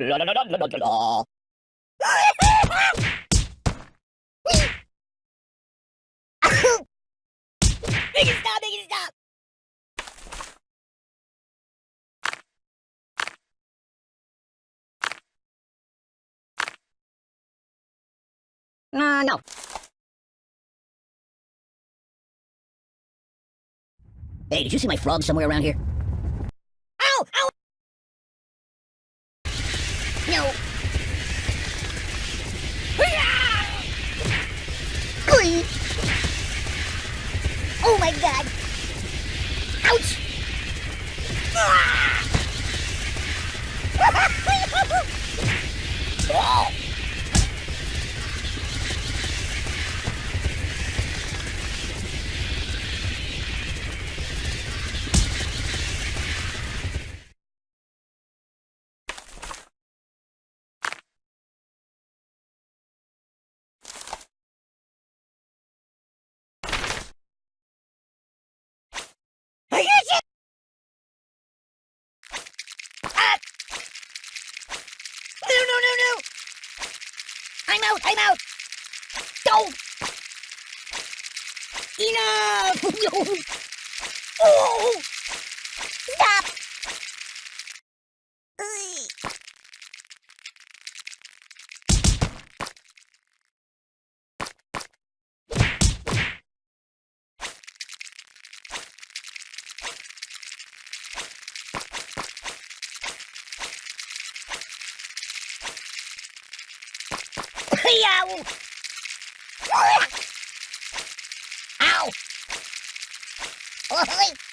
Make stop, stop! No. Hey, did you see my frog somewhere around here? Ow! Ow! No. Oh my god! Ouch! Ah! Ah! No, no, no, no! I'm out, I'm out! Go! Enough! oh! Ow! Ow! Oi!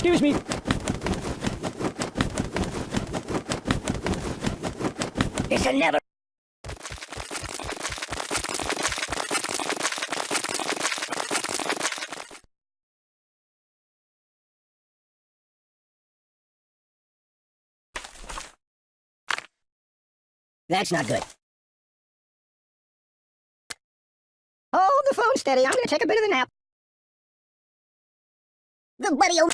Excuse me. This'll never. That's not good. Hold the phone steady. I'm gonna take a bit of a nap. The buddy oh.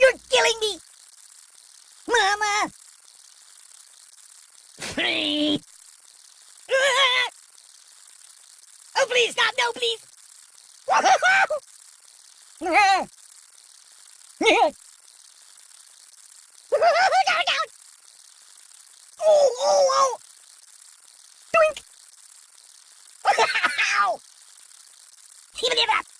You're killing me! Mama! oh, please, stop! No, please! down, down! Oh, oh, oh! Doink! Ow! Keep it up!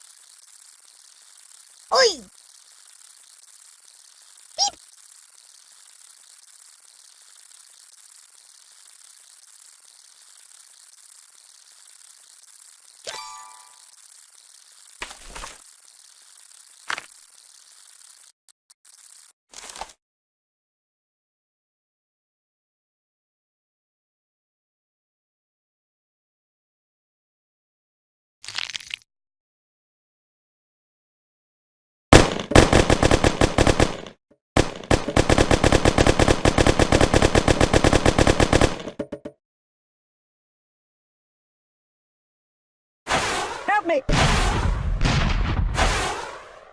Me!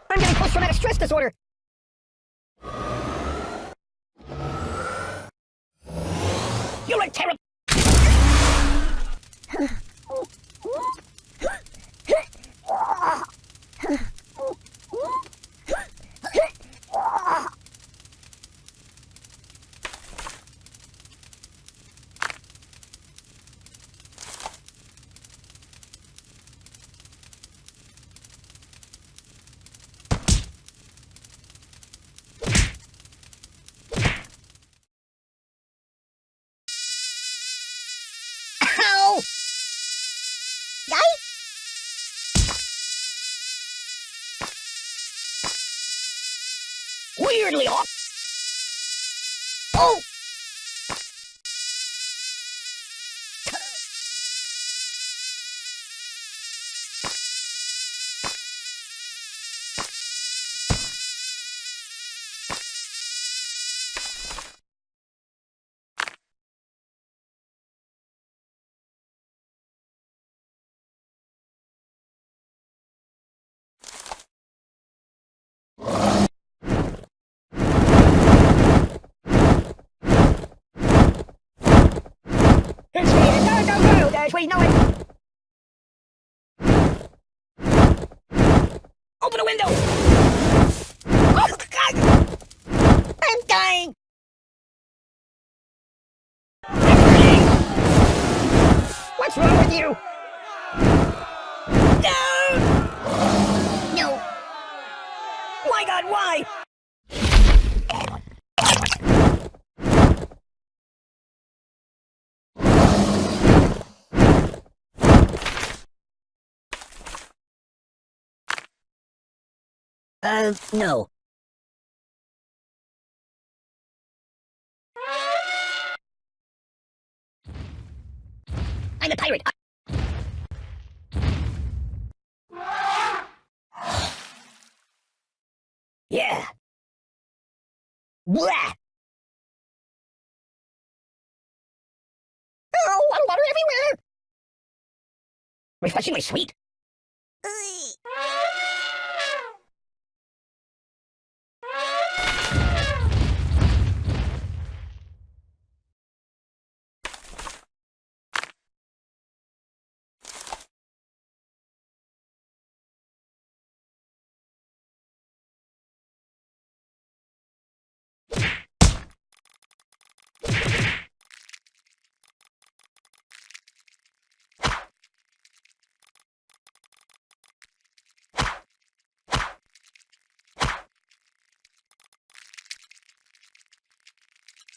I'm getting post-traumatic stress disorder! You're a terrible... Weirdly off. Oh! It's me! Go, go, go! Dash, we know it! Open the window! Oh, God! I'm dying! What's wrong with you? No! No. Why, God, why? Uh, no. I'm a pirate. Yeah. Blah. Oh, water, water everywhere. Refreshingly sweet.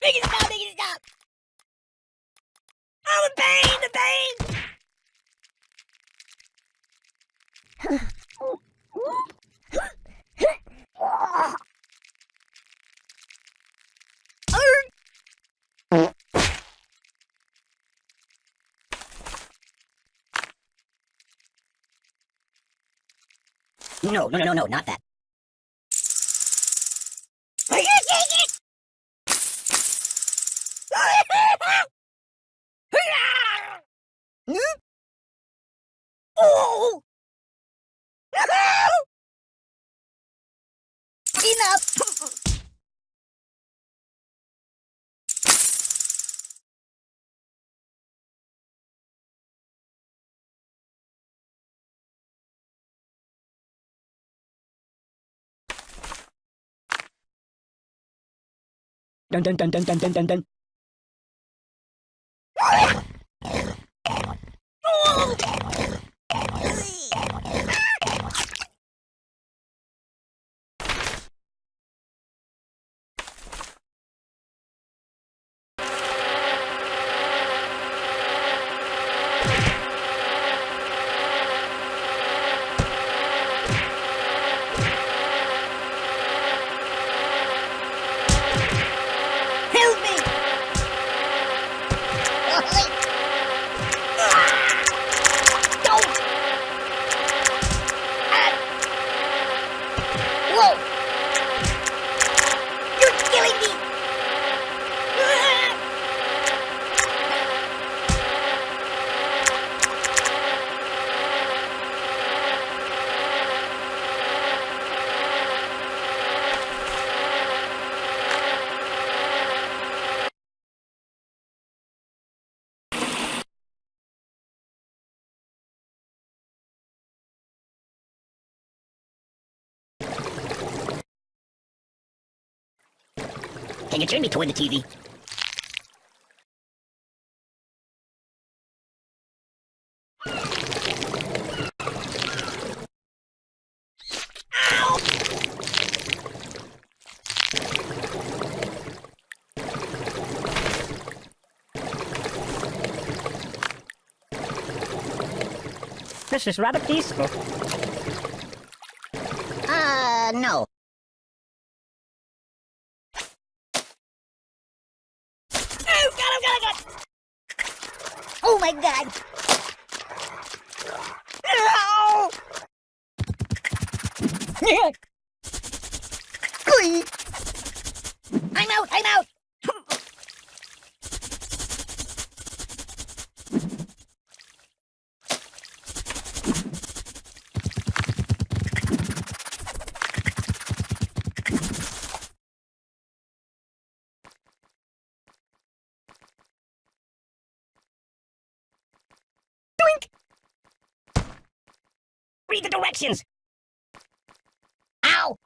Make it stop, make it stop! Oh, the pain, the pain! No, no, no, no, no, not that. Dun dun dun dun dun dun dun dun. Oh! Can you turn me toward the TV? This is rather peaceful. Uh, no. Oh, God, oh, God, oh, God! Oh, my God! Oi! I'm out, I'm out! Read the directions! Ow!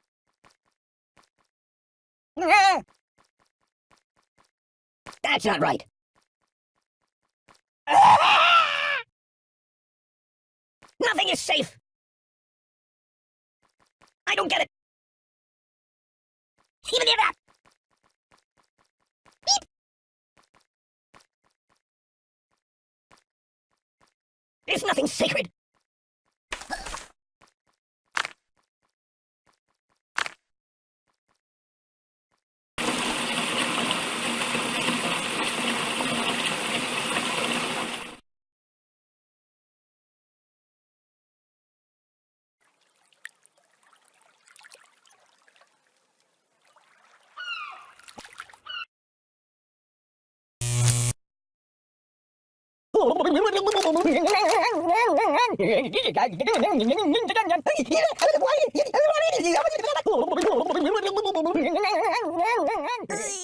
That's not right. Nothing is safe. I don't get it. Even if that. Beep. There's nothing sacred. Hey!